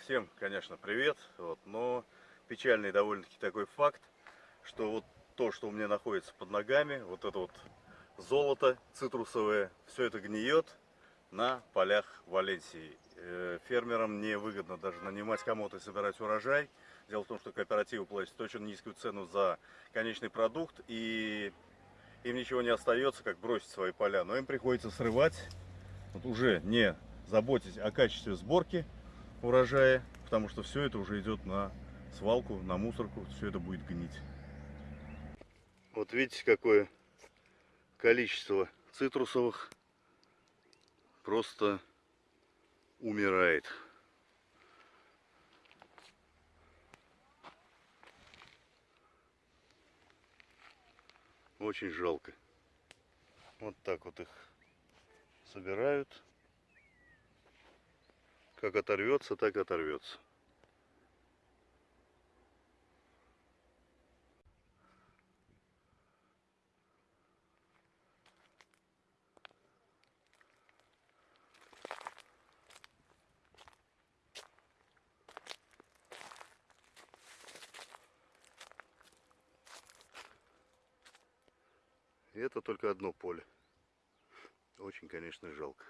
Всем, конечно, привет. Вот, но печальный довольно-таки такой факт, что вот то, что у меня находится под ногами, вот это вот золото цитрусовое, все это гниет на полях Валенсии. Э, Фермерам невыгодно даже нанимать кому-то и собирать урожай. Дело в том, что кооперативы платят очень низкую цену за конечный продукт, и им ничего не остается, как бросить свои поля. Но им приходится срывать, вот уже не заботясь о качестве сборки урожая, потому что все это уже идет на свалку, на мусорку, все это будет гнить. Вот видите, какое количество цитрусовых просто умирает. Очень жалко. Вот так вот их собирают. Как оторвется, так оторвется. И это только одно поле. Очень, конечно, жалко.